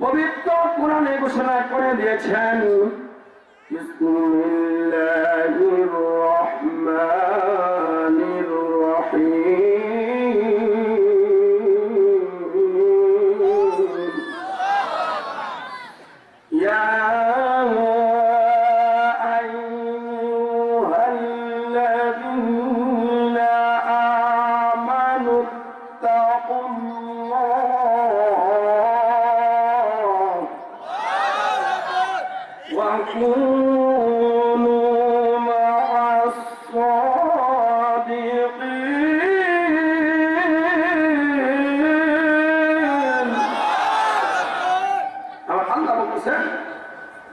পবিত্র কোরআনে ঘোষণা করে দিয়েছেন।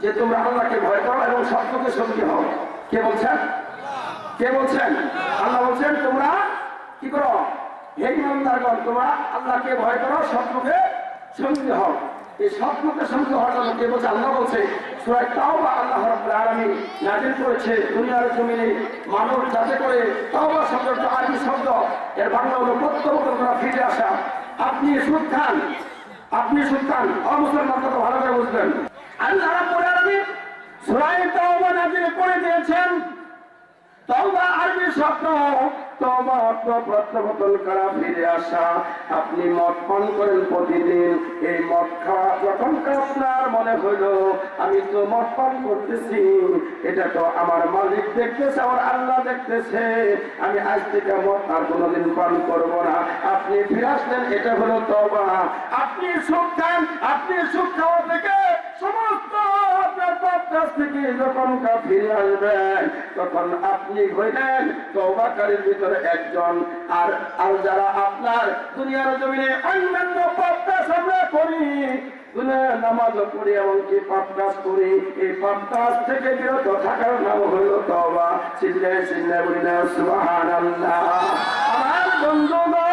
যে তোমরা আল্লাহকে ভয় করো এবং সত্যকে সঙ্গী হও। কে বলছেন? কে বলছেন? আল্লাহ বলছেন, তোমরা কি করো? হে ইমানদারগণ, তোমরা আল্লাহকে ভয় করো সত্যকে সঙ্গী হও। এই সত্যকে সঙ্গী হওয়ার জন্য কে বলছে? আল্লাহ বলছে, সুরায় তাও বা আল্লাহ আলামিন নাজিল করেছে দুনিয়ার জমিনে মানুষ যাতে করে তাওবা শব্দটা আরবি শব্দ, এর বাংলা হলো প্রত্যাবর্তন ফিরে আসা। আপনি সুদ খান, আপনি সুলতান অমুসলমান কত ভালো করে বুঝবেন। আপনি পান করেন প্রতিদিন, এই মদ খাওয়া আপনার মনে আমি তো মদ পান করতেছি। এটা তো আমার মালিক দেখতেছে, আমার আল্লাহ দেখতেছে। আমি আজ থেকে মদ আর কোনোদিন পান করব না। আপনি ফিরে আসলেন, এটা হলো তওবা। আপনি সুখ খান আপনি সুখ খাওয়া থেকে আপনার থেকে যখন ফিরে আসবেন তখন আপনি হইলেন তৌবাকারীর ভিতরে একজন। আর আর যারা আপনার দুনিয়ার জমিনে অন্যান্য পাপ কাজ আমরা করি নামাজ পড়ি এবং কি পাপ কাজ করি, এই পাপ কাজ থেকে বিরত থাকার নাম হইল তওবা। চিল্লায় চিল্লায় বলি না সুবহানাল্লাহ। আমার বন্ধুগণ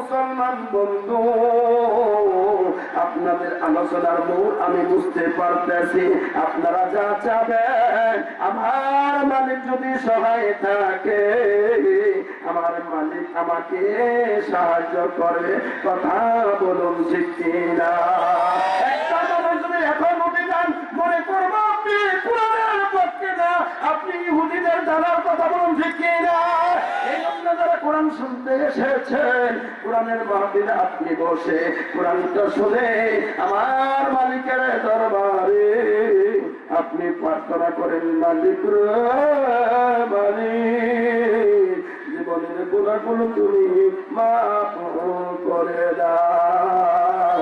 মুসলমান বন্ধু, আপনাদের আলোচনার মূল আমি বুঝতে পারতেছি। আপনারা যা চাবেন, আমার মালিক যদি সহায় থাকে, আমার মালিক আমাকে সাহায্য করবে। কথা বলুন করব আপনি ইহুদিদের জানার কথা বলুন জন্য কোরআন শুনতে এসেছেন কোরআনের আপনি বসে শুনে আমার মালিকের দরবারে আপনি প্রার্থনা করেন, মালিক জীবনের গুণাগুলো তুমি করে দাও।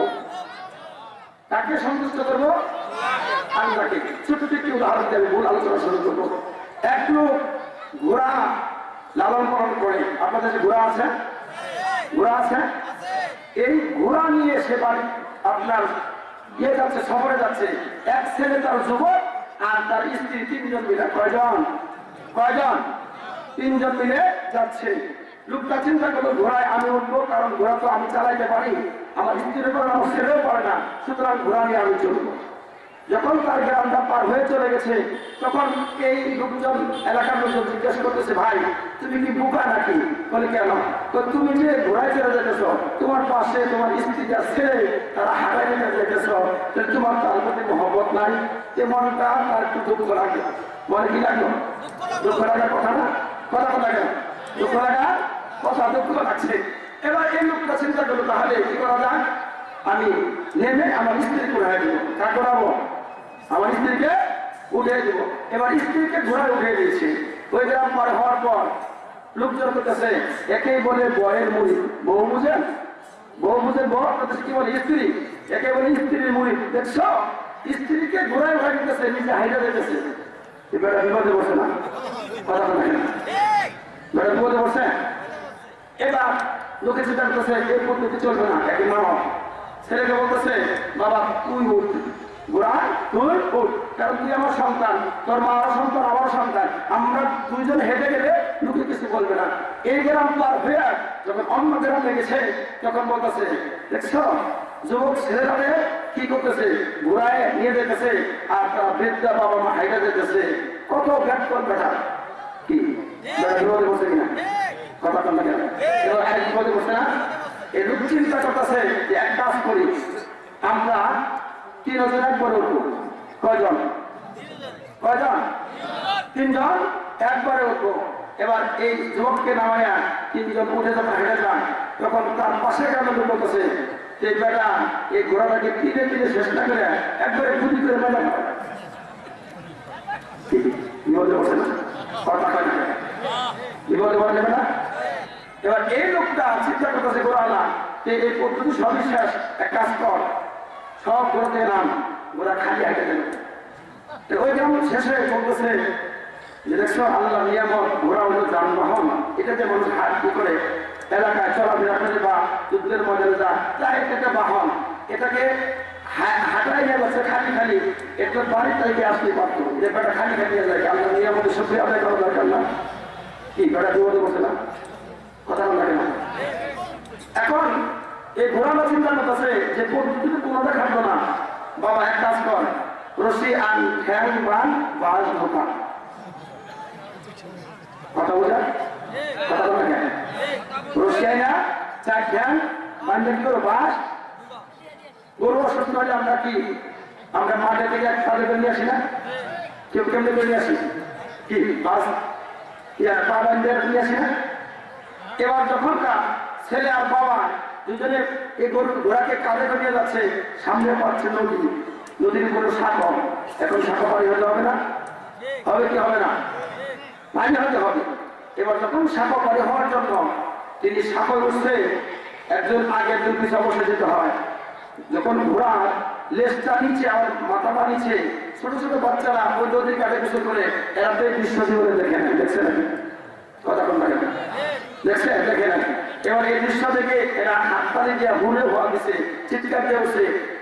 তাকে সন্তুষ্ট করব? আল্লাহকে ছোট একটি উদাহরণ দিয়ে আমি মূল আলোচনা শুরু করব। এক লোক ঘোড়া লালন পালন করে। আপনাদের ঘোড়া আছে? ঘোড়া আছে? এই ঘোড়া নিয়ে সে বাড়ি আপনার ইয়ে যাচ্ছে, সফরে যাচ্ছে। এক ছেলে, তার যুবক আর তার স্ত্রী, তিনজন মিলে। কয়জন? কয়জন? তিনজন মিলে যাচ্ছে। লোকটা চিন্তা করল, ঘোড়ায় আমি উঠবো, কারণ ঘোড়া তো আমি চালাইতে পারি। আমার স্ত্রীর আমার ছেলেও পারে না। সুতরাং ঘোড়া নিয়ে আমি চলবো। যখন তার গ্রামটা পার হয়ে চলে গেছে, তখন এই লোকজন এলাকার লোকজন জিজ্ঞাসা করতেছে, ভাই, তুমি কি বোকা নাকি? বলে, কেন? তো তুমি যে ঘোড়ায় চলে যেতেছ, তোমার পাশে তোমার স্ত্রী যা ছেলে, তারা হারাই নিতে যেতেছ, তাহলে তোমার তার প্রতি মহব্বত নাই এ মনটা তার একটু দুঃখ লাগে। মনে কি লাগল? দুঃখ লাগার কথা না? কথা কথা কেন দুঃখ লাগা কথা, দুঃখ লাগছে। এবার এই লোকটা চিন্তা করল, তাহলে কি করা যায়? আমি নেমে আমার স্ত্রীকে উঠাই দেবো কার করাবো আমার স্ত্রীকে উঠে দেবো। এবার স্ত্রীকে ঘোড়ায় উঠে দিয়েছে। ওই গ্রাম পার হওয়ার পর লোকজন করতেছে একেই বলে বয়ের মুড়ি। বউ বুঝেন বউ বুঝেন বউ করতেছে কি বলে? স্ত্রী। একে বলে স্ত্রীর মুড়ি। দেখছ? স্ত্রীকে ঘোড়ায় উঠে দিতেছে, নিজে হাইটা দিতেছে। এবার বিপদে বসে না? কথা বলে এবার বিপদে বসে এবার লোকে চিন্তা করতেছে, এই পদ্ধতি চলবে না। একদিন মামা ছেলেকে বলতেছে, বাবা, তুই উঠ বুড়া তুই কারণ তুই আমার সন্তান, তোর মা আমার সন্তান আমার সন্তান। আমরা দুইজন হেঁটে গেলে লোকে কিছু বলবে না। এই গ্রাম অন্য গ্রামে গেছে, তখন বলতেছে, দেখছ, যুবক ছেলেরা কি করতেছে? ঘুরায় নিয়ে যেতেছে, আর বাবা মা হাইটা যেতেছে। কত ব্যাট করবে কি? বসে কিনা? কথা বসে না? লোক চিন্তা যে এক করি। আমরা তিনজন একবার উঠবো কয়জন? কয়জন? তিনজন? একবারে উঠবো। এবার এই যুবককে নামাইয়া তিনজন উঠে যখন হেঁটে যান, তখন তার পাশে কেন বলতেছে যে বেটা, এই ঘোড়াটাকে কিনে কিনে শেষ না করে একবারে গুলি করে মেলা এবার এই লোকটা চিন্তা করতেছে, গোড়ালা এই পদ্ধতি সবই শেষ। এক কাজ কর সব ঘোরাতে নাম ওরা খালি হাঁটে গেল। ওই যেমন শেষে বলতেছে যে দেখছ, আল্লাহ নিয়ামত ঘোরা হলো যানবাহন। এটা যে মানুষ হাত কি করে, এলাকায় চলাফেরা করে বা যুদ্ধের মধ্যে যা এটা একটা বাহন। এটাকে হাঁটাই নিয়ে খালি খালি। একটু বাড়ির থেকে আসতে পারতো। যে বেটা খালি খালি যায়, আল্লাহ নিয়ামতের সত্যি আদায় করা দরকার না। কি, বেটা বিপদে বসে না? কথা লাগে না। এখন এই ঘোরানো চিন্তা করতেছে যে পদ্ধতিতে কোনোটা খাটবো না। বাবা, এক কাজ কর। রশি আন ঠ্যাং বান বাস ঢোকা কথা বোঝা? কথা বলা কেন রশি আই না চার ঠ্যাং বান্ধে কি করো, বাস? গরু অসুস্থ হলে আমরা কি? আমরা মাঠে থেকে এক সাথে করে নিয়ে আসি না? কেউ কেমনে করে নিয়ে আসি? কি, বাস? ইয়া পা বান্ধে নিয়ে আসি না? এবার যখন ছেলে আর বাবা দুজনে এই গরু ঘোড়াকে কাঁধে নিয়ে যাচ্ছে, সামনে পাচ্ছে নদী। নদীর কোনো সাঁকো এখন সাঁকো পাড়ি হতে হবে না? হবে কি হবে না? পানি হতে হবে। এবার যখন সাঁকো পাড়ি হওয়ার জন্য তিনি সাঁকো উঠছে একজন আগে একজন পিছা বসে যেতে হয়। যখন ঘোড়া লেজটা নিচে আমার মাথাটা নিচে, ছোট ছোট বাচ্চারা ওই নদীর কাটে কিছু করে এরা তো এই দৃশ্য জীবনে দেখে না দেখছে নাকি কথা কোন লাগে দেখছে দেখে নাকি এবার এই দৃশ্য থেকে এরা হাততালি দিয়ে হুলে হওয়া দিছে, চিৎকার দিয়ে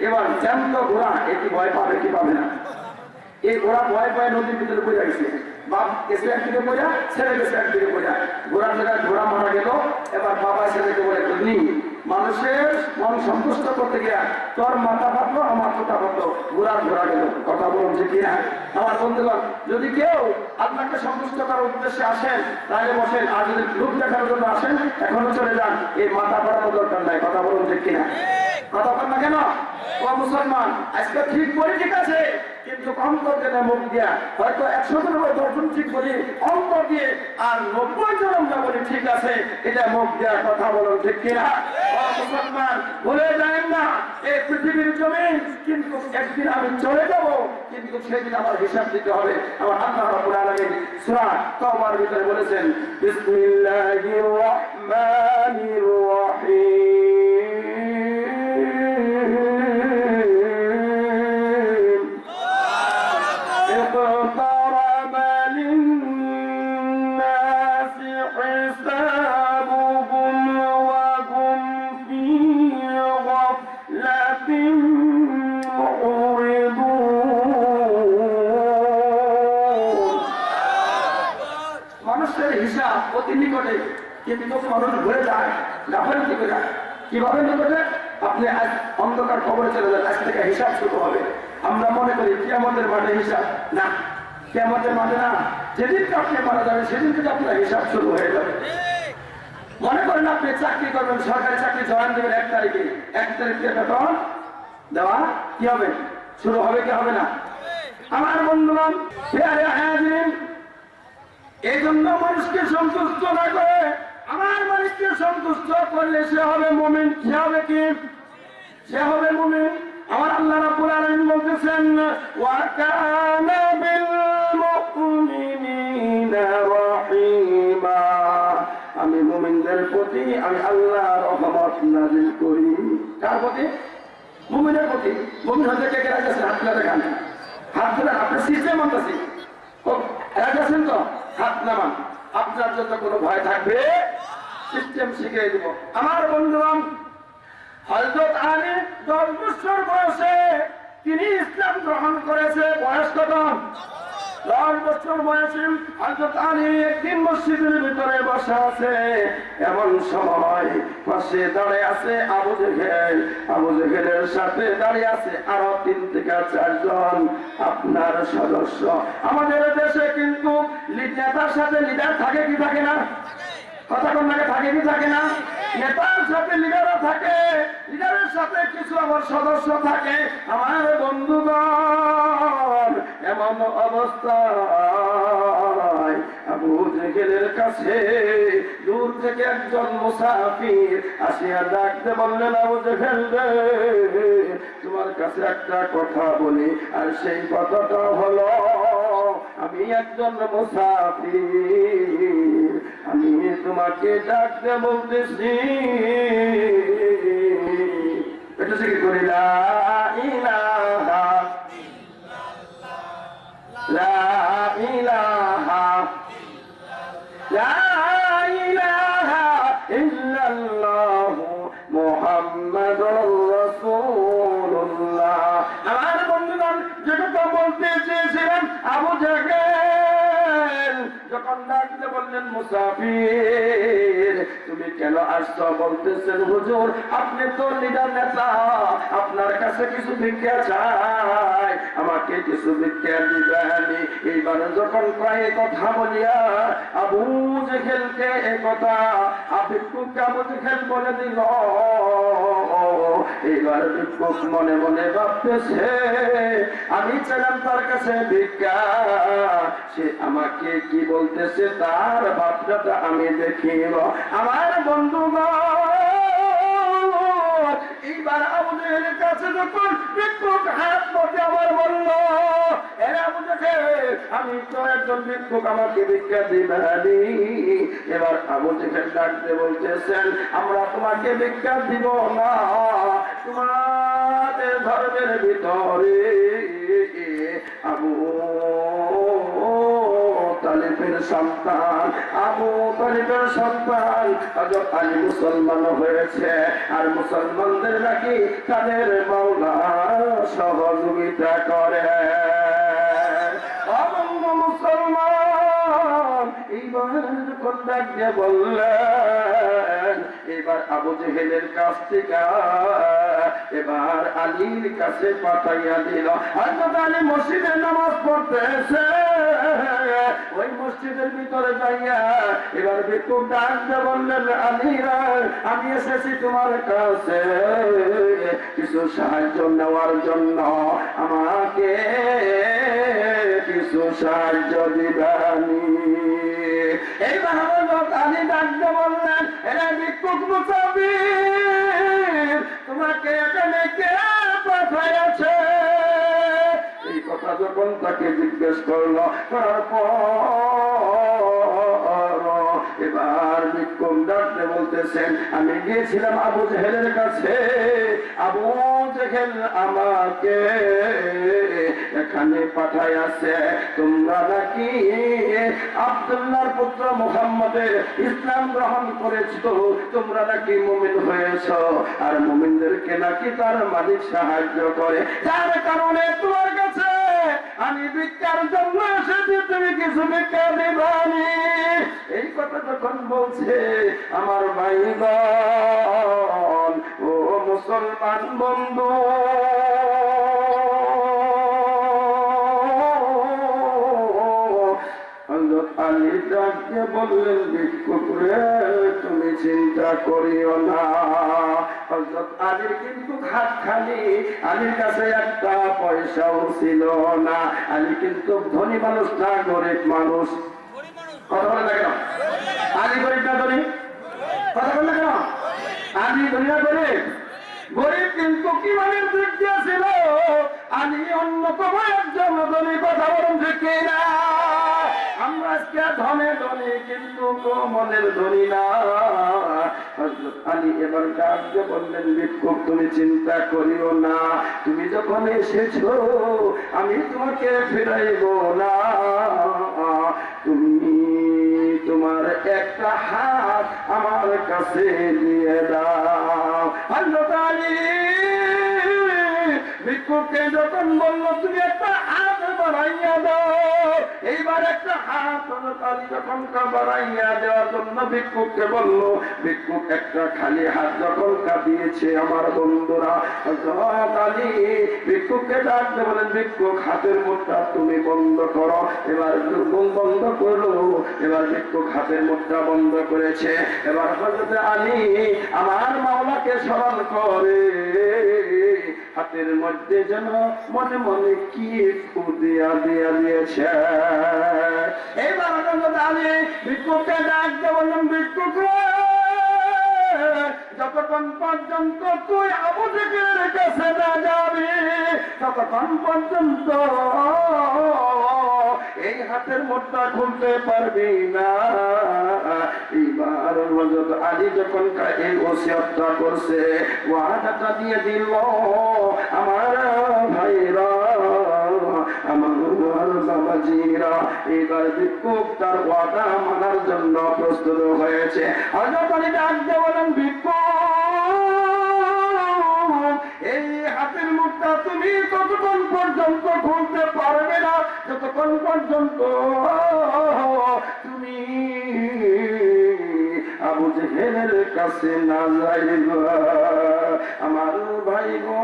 এবার জ্যান্ত ঘোড়া এটি ভয় পাবে কি পাবে না? এই ঘোড়া ভয় পায় নদীর ভিতরে পড়ে গেছে। বাপ গেছে একদিকে পড়া, ছেলে গেছে একদিকে পড়া। ঘোড়া জায়গায় ঘোড়া মারা গেল, এবার বাবা ছেলেকে বলে তুমি মানুষের মন সন্তুষ্ট করতে গিয়া তোর মাথা ফাটলো আমার মাথা ফাটলো ঘোড়ার ঘোড়া গেল। কথা বলুন যে কিনা? আমার বন্ধুগণ, যদি কেউ আপনাকে সন্তুষ্ট করার উদ্দেশ্যে আসেন, তাহলে বসেন। আর যদি লোক দেখার জন্য আসেন এখনও চলে যান। এই মাথা ফাটানোর দরকার নাই। কথা বলুন যে কিনা? কথা বল না কেন? ও মুসলমান, আজকে ঠিক বলি ঠিক আছে। কিন্তু অন্তর যেটা মুখ দিয়া হয়তো একশো জন বা দশজন ঠিক বলি, অন্তর দিয়ে আর নব্বই জন আমরা বলি, ঠিক আছে, এটা মুখ দেওয়ার কথা বলুন, ঠিক কিনা? মুসলমান, ভুলে যায় না এই পৃথিবীর জমি কিন্তু একদিন আমি চলে যাব, কিন্তু সেদিন আমার হিসাব দিতে হবে, আমার আল্লাহ ভিতরে বলেছেন রহমানির রহিম। কিয়ামতের মাঠে না যেদিনকে আপনি মারা যাবেন সেদিন থেকে আপনার হিসাব শুরু হয়ে যাবে। মনে করেন আপনি চাকরি করবেন, সরকারি চাকরি জয়েন দেবেন এক তারিখে। এক তারিখে বেতন দেওয়া কি হবে? শুরু হবে কি হবে না? আমার হাজির এই জন্য মানুষকে সন্তুষ্ট না করে আমার মানুষকে সন্তুষ্ট করলে সে হবে মুমিন, সে হবে কি? সে হবে মুমিন। আমার আল্লাহ রাব্বুল আলামিন বলতেছেন, ওয়া কানা বিল আমি প্রতি, আমি রহমত করি। কার প্রতি? প্রতি। হতে কে হাত দেখান। হাত সিস্টেম তো? হাত আপনার কোনো ভয় থাকবে? সিস্টেম শিখিয়ে দিব। আমার বন্ধুগণ হজরত আলী দশ বছর বয়সে তিনি ইসলাম গ্রহণ করেছে। বয়স কত? দশ বছর বয়সে হজরত আলী একদিন মসজিদের ভিতরে বসে আছে। এমন সময় পাশে দাঁড়িয়ে আছে আবু জেহেল। আবু জেহেলের সাথে দাঁড়িয়ে আছে আরও তিন থেকে চারজন। আপনার সদস্য। আমাদের দেশে কিন্তু নেতার সাথে লিডার থাকে কি থাকে না? কথা কোন থাকে থাকে কি থাকে না? নেতার সাথে লিডারও থাকে, লিডারের সাথে কিছু আমার সদস্য থাকে। আমার বন্ধুগণ, এমন অবস্থায় আবু জেহেলের কাছে দূর থেকে একজন মুসাফির আসিয়া ডাকতে বললেন, আবু জেহেল তোমার কাছে একটা কথা বলি। আর সেই কথাটা হলো, আমি একজন মুসাফির। তোমাকে ডাকতে বলতেছি। এটা কি করি, লা আমার বন্ধুগণ যে কথা বলতে চেয়েছিলাম আবু জাহেল, যখন বললেন, মুসাফির, তুমি কেন আসছো? বলতেছেন, হুজুর, আপনি তো লিডার নেতা, আপনার কাছে কিছু ভিক্ষা চাই, আমাকে কিছু ভিক্ষা দিবেন। এইবার যখন কয়ে কথা বলিয়া আবু জেহেলকে এ কথা ভিক্ষুককে আবু জেহেল বলে দিল। এইবার ভিক্ষুক মনে মনে ভাবতেছে, আমি চাইলাম তার কাছে ভিক্ষা। সে আমাকে কি বলতেছে তার ভাবনাটা আমি দেখিব, আমার বন্ধুগণ। এইবার আমাদের কাছে যখন ভিক্ষুক হাত পথে আমার বলল আমি তো এবার আমরা তোমাকে ভিক্ষা দিব না, তোমাদের ধর্মের ভিতরে আবু সন্তান, আবু সন্তান। আলী মুসলমান হয়েছে, আর মুসলমানদের নাকি তাদের সহযোগিতা করে। মুসলমান এবার আবু জেহেলের কাছ থেকে, এবার আলীর কাছে পাঠাইয়া দিল। হযরত আলী মসজিদে নামাজ পড়তেছে। ওই মসজিদের ভিতরে যাইয়া এবার ভিক্ষুক বললেন আলীরা আমি এসেছি তোমার কাছে। কিছু সাহায্য নেওয়ার জন্য আমাকে কিছু সাহায্য দিবানি। বললেন, এরা ভিক্ষুক তোমাকে এখানে কে পাঠাইয়াছে? কথা যখন তাকে জিজ্ঞেস করল করার পর এবার বিক্ষোভ ডাকতে বলতেছেন, আমি গিয়েছিলাম আবু জেহেলের কাছে। আবু জেহেল আমাকে এখানে পাঠাই আছে তোমরা নাকি আব্দুল্লাহর পুত্র মুহাম্মদের ইসলাম গ্রহণ করেছ? তোমরা নাকি মুমিন হয়েছ? আর মুমিনদেরকে নাকি তার মালিক সাহায্য করে। যার কারণে তোমার আমি ভিক্ষার জন্য এসেছি, তুমি কিছু ভিক্ষা দিবানি। এই কথা যখন বলছে আমার ভাই ও মুসলমান বন্ধু বললেন, ভিক্ষুক রে, তুমি চিন্তা করিও না। হযরত আলীর কিন্তু হাত খালি। আলীর কাছে একটা পয়সাও ছিল না। আলী কিন্তু ধনী মানুষ না, গরিব মানুষ। কথা বলে কেন? আলী গরিব না ধনী? কথা বলে কেন? আলী ধনী না গরিব গরিব কিন্তু কি মানে দিক দিয়েছিল আলী অন্যতম একজন ধনী, কথা বলুন ঠিক না আমরা ধনে কিন্তু মনের ধনী তুমি চিন্তা করিও না। তুমি যখন এসেছ, আমি তোমাকে ফিরাইব না। তুমি তোমার একটা হাত আমার কাছে দিয়ে দাও। হযরত আলী ভিক্ষুককে যখন বলল, তুমি একটা হাত বাড়াইয়া দাও এইবার একটা হাত কালি যখন বাড়াইয়া দেওয়ার জন্য ভিক্ষুককে বলল, ভিক্ষুক, একটা খালি হাত যখন কাঁদিয়েছে আমার বন্ধুরা কালি, ভিক্ষুককে ডাকতে বলেন, ভিক্ষুক, হাতের মুখটা তুমি বন্ধ করো। এবার বন্ধ করল, এবার ভিক্ষুক হাতের মুখটা বন্ধ করেছে। এবার হজরত আলী আমার মাওলাকে স্মরণ করে হাতের মধ্যে যেন মনে মনে কি দিয়া দিয়া দিয়েছে। যতক্ষণ পর্যন্ত তুই আবু রেখেছে না যাবি, ততক্ষণ পর্যন্ত এই হাতের মোটটা খুলতে পারবি না। যখন এই করছে, ওয়াদাটা দিয়ে দিল, আমার ভাইরা, আমার বাবাজিরা ভিক্ষুক তার ওয়াদা মানার জন্য প্রস্তুত হয়েছে। বলেন ভিক্ষুক, এই মুখটা তুমি ততক্ষণ পর্যন্ত খুলতে পারবে না, যতক্ষণ পর্যন্ত তুমি আবু জেহেলের কাছে না যাইবা। আমার ভাই ও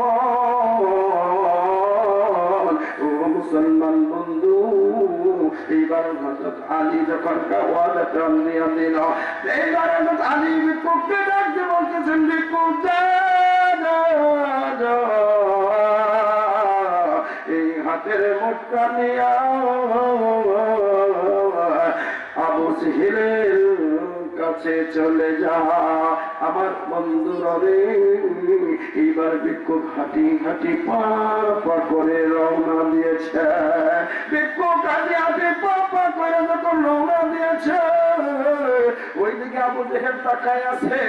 মুসলমান বন্ধু, এইবার হজরত আলী যখন ওয়াদাটা নিয়ে দিল, এইবার হজরত আলী বলতেছেন বিক্ষুব মোটটা নিয়ে, আবু সিহিলের কাছে চলে যা। আমার বন্ধুরা রে এইবার বিক্ষোভ হাঁটি হাঁটি পা পা করে রওনা দিয়েছে। বিক্ষোভ হাঁটি হাঁটি পা পা করে যখন রওনা দিয়েছে ওইদিকে আবু জেহেল তাকায় আছে।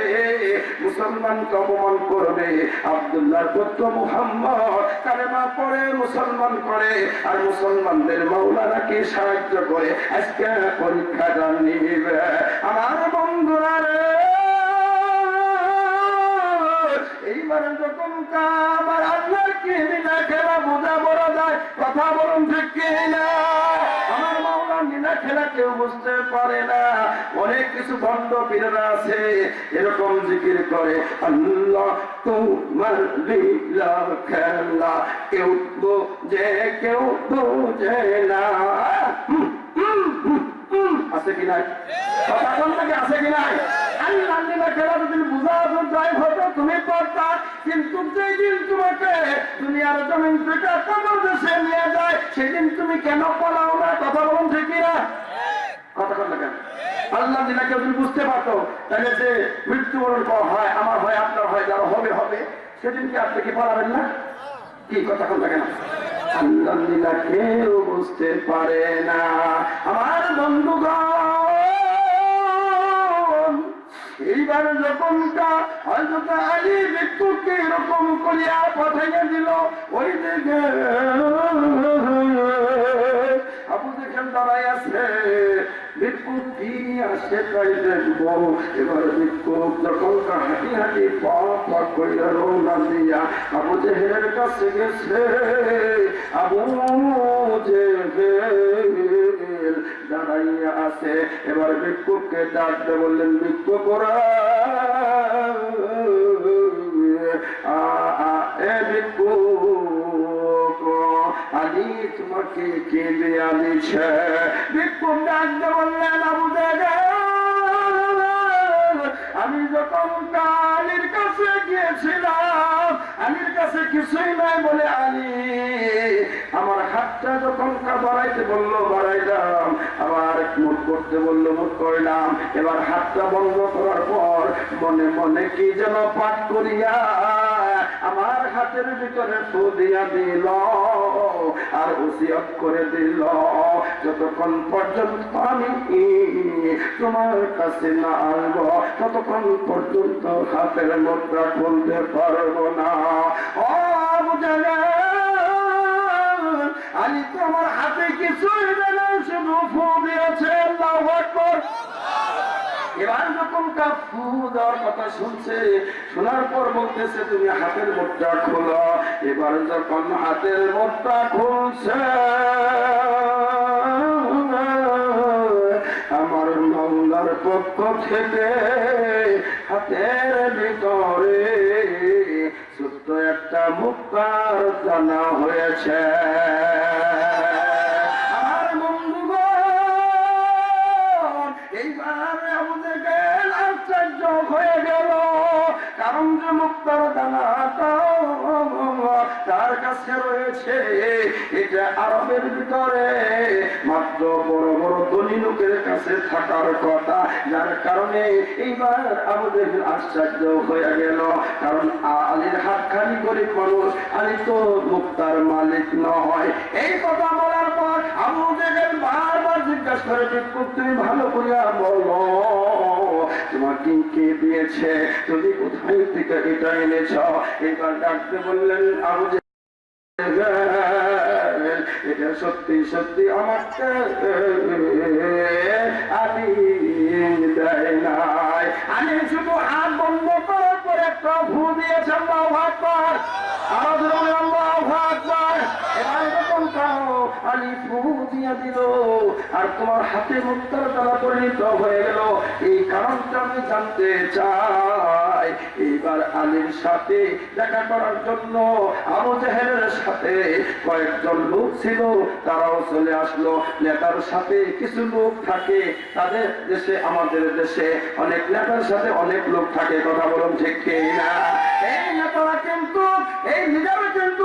মুসলমানকে অপমান করবে। আব্দুল্লাহর পুত্র মুহাম্মদ কালেমা পড়ে মুসলমান করে। আর মুসলমানদের মৌলানাকে সাহায্য করে? আজকে পরীক্ষাটা নিবে। আমার বন্ধুরা রে, এইবার যখন কাবার আল্লাহর কি মিনা খেলা বোঝা বড় যায়, কথা বলুন ঠিক কি না মিনা খেলা কেউ বুঝতে পারে না। অনেক কিছু ভক্ত পীরেরা আছে। এরকম জিকির করে, আল্লাহ তোমার লীলা খেলা কেউ বোঝে কেউ বোঝে না। আছে কি নাই? কথা থেকে আছে কি নাই? আল্লাহ খেলা হয়তো তুমি কিন্তু তোমাকে জমিন কবর দেশে নিয়ে যায়, সেদিন তুমি কেন পালাও না? কথা বলুন না আল্লাহ কেউ বুঝতে পারতো, তাহলে যে মৃত্যুবরণ হয়, আমার হয়, আপনার হয়, যারা হবে হবে আপনি কি পালাবেন না? কি কথা কেন? আল্লাহ দিনা কেউ বুঝতে পারে না। আমার বন্ধুগণ এইবার যখনটা হয়তো আলী মৃত্যুকে এরকম করিয়া পাঠাইয়া দিল, ওই দিকে আবু দেখেন দাঁড়াই আছে বিক্ষোভ কি আসে তাই দেখব এবার বিক্ষোভ যখন হাঁটি হাঁটি পা পা দাঁড়াইয়া আছে। এবার বিক্ষোভকে ডাকতে বললেন বিক্ষোভ তোমাকে কে দেয়া দিচ্ছে বিক্ষোভ ডাকতে বললেন, আবু আমি যখন কালির কাছে গিয়েছিলাম, আলীর কাছে কিছুই নাই বলে আলী, আমার হাতটা যখন বাড়াইতে বলল, বাড়াইলাম। আবার মুখ করতে বলল, মুখ করলাম। এবার হাতটা বন্ধ করার পর মনে মনে কি যেন পাঠ করিয়া আমার হাতের ভিতরে ফু দিয়া দিল। আর উসিয়ত করে দিল। যতক্ষণ পর্যন্ত আমি তোমার কাছে না আসব ততক্ষণ পর্যন্ত হাতের মুদ্রা খুলতে পারব না। ও আবু জালাল, আলী তো আমার হাতে কিছুই দেয় শুধু ফু দিয়েছে এবার যখন কা ফু দেওয়ার কথা শুনছে শোনার পর বলতেছে তুমি হাতের মুঠটা খোলো। এবার যখন হাতের মোটটা খুলছে, আমার মামলার পক্ষ থেকে হাতের ভিতরে ছোট্ট একটা মুক্তার জানা হয়েছে। হয়ে গেল, কারণ যে মুক্তার দানাটা তার কাছে রয়েছে এটা আরবের ভিতরে। মাত্র বড় বড় ধনী লোকের কাছে থাকার কথা। যার কারণে এইবার আমাদের আশ্চর্য হয়ে গেল। কারণ আলীর হাত খালি গরিব মানুষ, আলী তো মুক্তার মালিক নয়। এই কথা বলার পর আবু বারবার জিজ্ঞাসা করে তুমি ভালো করিয়া বলো। তোমাকে কে দিয়েছে? তুমি কোথায় থেকে এটা এনেছ? এবার ডাকতে বললেন এটা সত্যি সত্যি আমাকে আমি শুধু বন্ধ করার পর একটা ভূ দিয়েছে, আল্লাহ আকবার আমাদের আল্লাহ আকবার এবার যখন তাও আলী ফু দিয়ে দিল। আর তোমার হাতে মুক্তার দ্বারা পরিণত হয়ে গেল। এই কারণটা আমি জানতে চাই। এইবার আলীর সাথে দেখা করার জন্য, আবু জাহেলের সাথে কয়েকজন লোক ছিল, তারাও চলে আসলো। নেতার সাথে কিছু লোক থাকে, তাদের দেশে, আমাদের দেশে। অনেক নেতার সাথে অনেক লোক থাকে, কথা বলুন ঠিক না এই নেতারা কিন্তু, এই লিডারে কিন্তু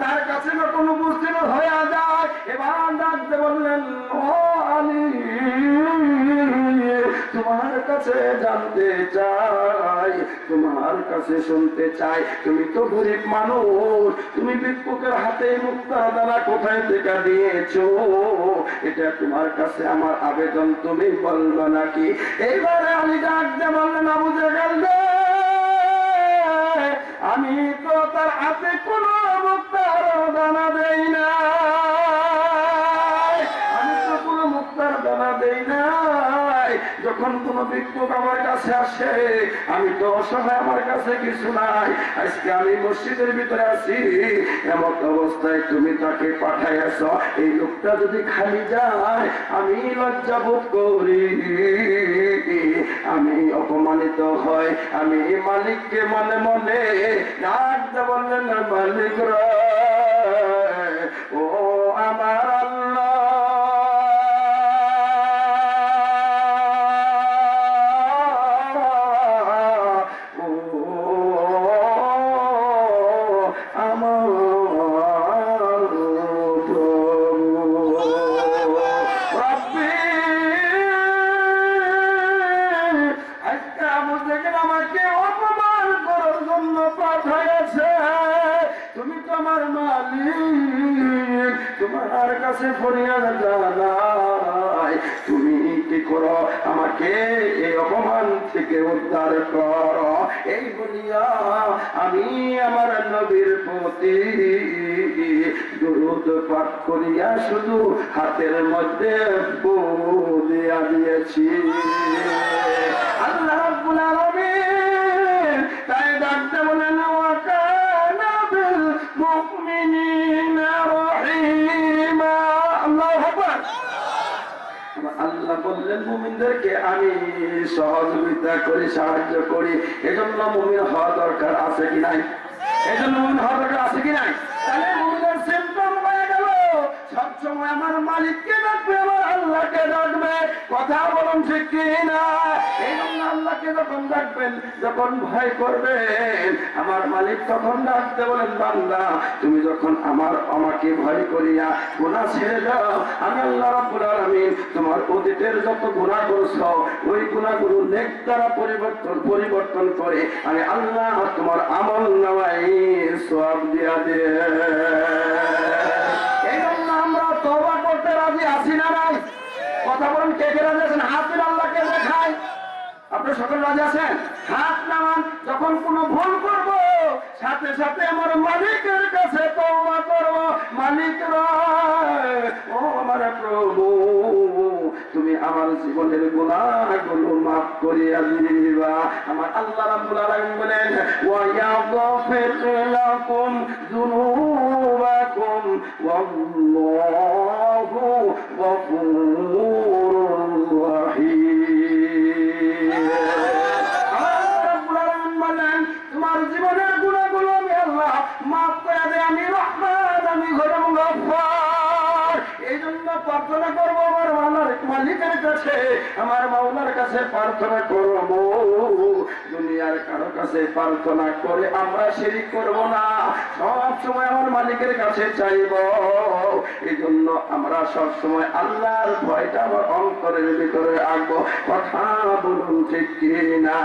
তার কাছে যায়, এবার ডাকতে বললেন, ও আলী, তোমার কাছে জানতে চাই, তোমার কাছে শুনতে চাই। তুমি তো গরিব মানুষ, তুমি হাতে মুক্তা দ্বারা কোথায় থেকে দিয়েছ? এটা তোমার কাছে আমার আবেদন, তুমি বলব নাকি? এইবারে আমি ডাকতে বললেন, আবু জাগাল আমি তো তার হাতে কোনো মুক্তার দানা দেই না। ভিক্ষুক আমার কাছে আসে আমি তো অসহায়, আমার কাছে কিছু নাই। আজকে আমি মসজিদের ভিতরে আছি। এমন অবস্থায় তুমি তাকে পাঠাইয়াছ। এই লোকটা যদি খালি যায়, আমি লজ্জা বোধ করি। আমি অপমানিত হয় আমি মালিককে মনে মনে বললেন মালিক ও আমার আল্লাহ তোমার কাছে তুমি কি করো? আমাকে এই অপমান থেকে উদ্ধার করো। এই বলিয়া আমি আমার নবীর প্রতি দুরুদ পাঠ করিয়া শুধু হাতের মধ্যে দিয়া দিয়েছি। আল্লাহ বললেন, মুমিনদেরকে আমি সহযোগিতা করি, সাহায্য করি। এজন্য মুমিন হওয়া দরকার আছে কি নাই? এজন্য মুমিন হওয়া দরকার আছে কি নাই? তাহলে মুমিনের সিম্পটম হয়ে গেল। আমার মালিককে ডাকবে কথা বলুন ঠিক কি না এই জন্য আল্লাহকে যখন ডাকবেন, যখন ভয় করবেন, আমার মালিক তখন ডাকতে বলেন, বান্দা, তুমি যখন আমার, আমাকে ভয় করিয়া গুণা ছেড়ে দাও, আমি আল্লাহ রাব্বুল আলামিন তোমার অতীতের যত গুণা করছ, ওই গুণাগুলো নেক দ্বারা পরিবর্তন পরিবর্তন করে আমি আল্লাহ তোমার আমল নামাই সব দিয়া দে আমরা তবা করতে রাজি আছি না কথা বলেন কে কে রাজি আছেন? হাত দিন আল্লাহকে দেখাই। আপনি সকল রাজি আছেন? হাত নামান যখন কোনো ভুল করব সাথে সাথে আমার মালিকের কাছে তওবা করব। মালিক রে, ও আমার প্রভু তুমি আমার জীবনের গুনাহগুলো মাফ করিয়া দিবা। আমার আল্লাহ রাব্বুল আলামিন বলেন ওয়া ইয়াগফির লাকুম যুনুবাকুম ওয়াল্লাহু গফুরুর কাছে প্রার্থনা করব দুনিয়ার কারও কাছে প্রার্থনা করে আমরা শিরিক করব না। সব সময় আমার মালিকের কাছে চাইব। এই জন্য আমরা সব সময় আল্লাহর ভয়টা আমার অন্তরের ভিতরে আঁকবো কথা বলুন ঠিক কিনা?